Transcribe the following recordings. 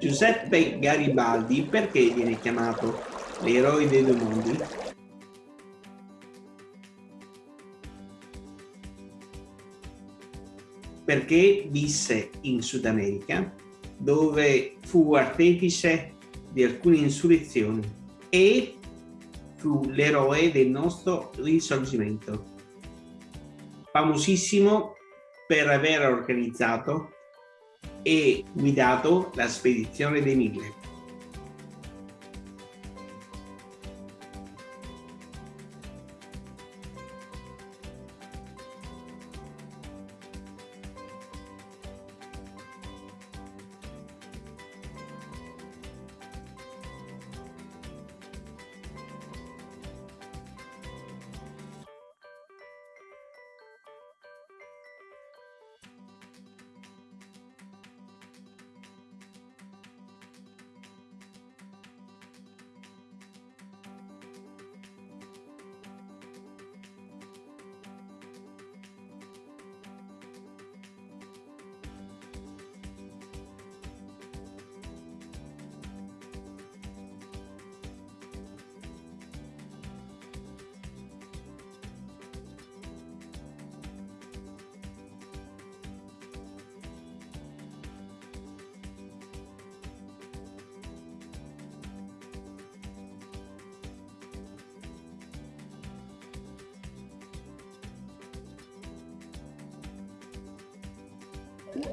Giuseppe Garibaldi perché viene chiamato l'eroe dei due mondi? Perché visse in Sud America, dove fu artefice di alcune insurrezioni e fu l'eroe del nostro risorgimento. Famosissimo per aver organizzato e guidato la spedizione dei Mille.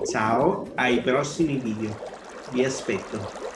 Ciao, ai prossimi video. Vi aspetto.